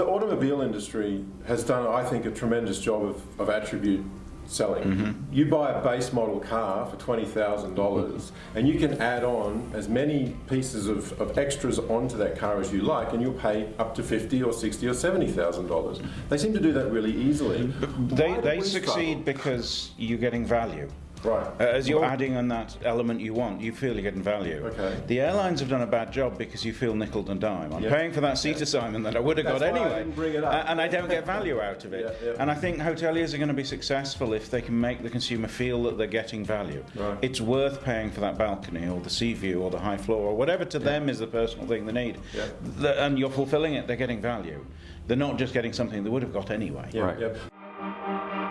automobile industry has done, I think, a tremendous job of, of attribute selling. Mm-hmm. You buy a base model car for twenty thousand dollars, mm-hmm. and you can add on as many pieces of, of extras onto that car as you like, and you'll pay up to fifty or sixty or seventy thousand dollars. Mm-hmm. They seem to do that really easily. They, they succeed struggle? because you're getting value. Right. Uh, As you're Well- adding on that element you want, you feel you're getting value. Okay. The airlines have done a bad job because you feel nickel and dime. I'm Yeah. paying for that seat assignment that I would have That's got why I anyway. didn't bring it up. And I don't get value out of it. Yeah, yeah. And I think hoteliers are going to be successful if they can make the consumer feel that they're getting value. Right. It's worth paying for that balcony or the sea view or the high floor or whatever to them is the personal thing they need. Yeah. The- and you're fulfilling it, they're getting value. They're not just getting something they would have got anyway. Yeah, Right. yeah.